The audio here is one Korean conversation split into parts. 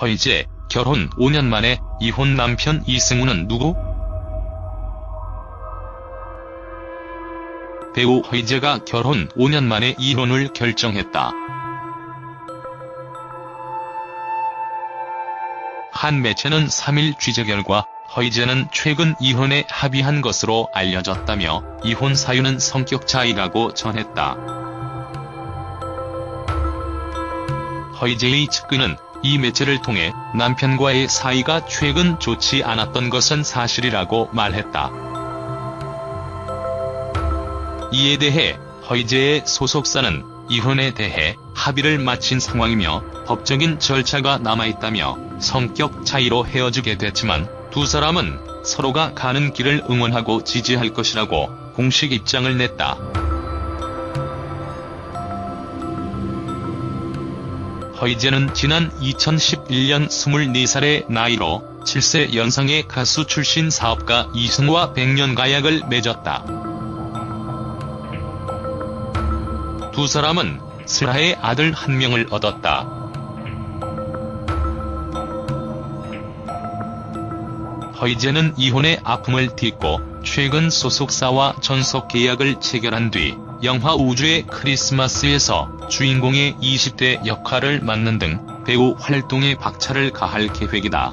허이제, 결혼 5년 만에 이혼 남편 이승우는 누구? 배우 허이제가 결혼 5년 만에 이혼을 결정했다. 한 매체는 3일 취재 결과 허이제는 최근 이혼에 합의한 것으로 알려졌다며 이혼 사유는 성격 차이라고 전했다. 허이제의 측근은 이 매체를 통해 남편과의 사이가 최근 좋지 않았던 것은 사실이라고 말했다. 이에 대해 허이제의 소속사는 이혼에 대해 합의를 마친 상황이며 법적인 절차가 남아있다며 성격 차이로 헤어지게 됐지만 두 사람은 서로가 가는 길을 응원하고 지지할 것이라고 공식 입장을 냈다. 허이제는 지난 2011년 24살의 나이로 7세 연상의 가수 출신 사업가 이승우와 백년 가약을 맺었다. 두 사람은 슬하의 아들 한 명을 얻었다. 허이제는 이혼의 아픔을 딛고 최근 소속사와 전속 계약을 체결한 뒤 영화 우주의 크리스마스에서 주인공의 20대 역할을 맡는 등 배우 활동에 박차를 가할 계획이다.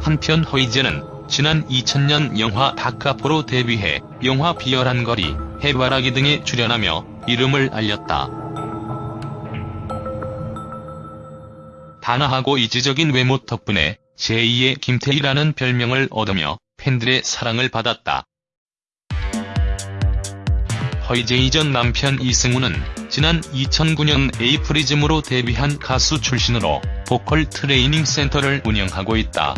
한편 허이제는 지난 2000년 영화 다카포로 데뷔해 영화 비열한 거리, 해바라기 등에 출연하며 이름을 알렸다. 단아하고 이지적인 외모 덕분에 제2의 김태희라는 별명을 얻으며 팬들의 사랑을 받았다. 허이재의 전 남편 이승우는 지난 2009년 에이프리즘으로 데뷔한 가수 출신으로 보컬 트레이닝 센터를 운영하고 있다.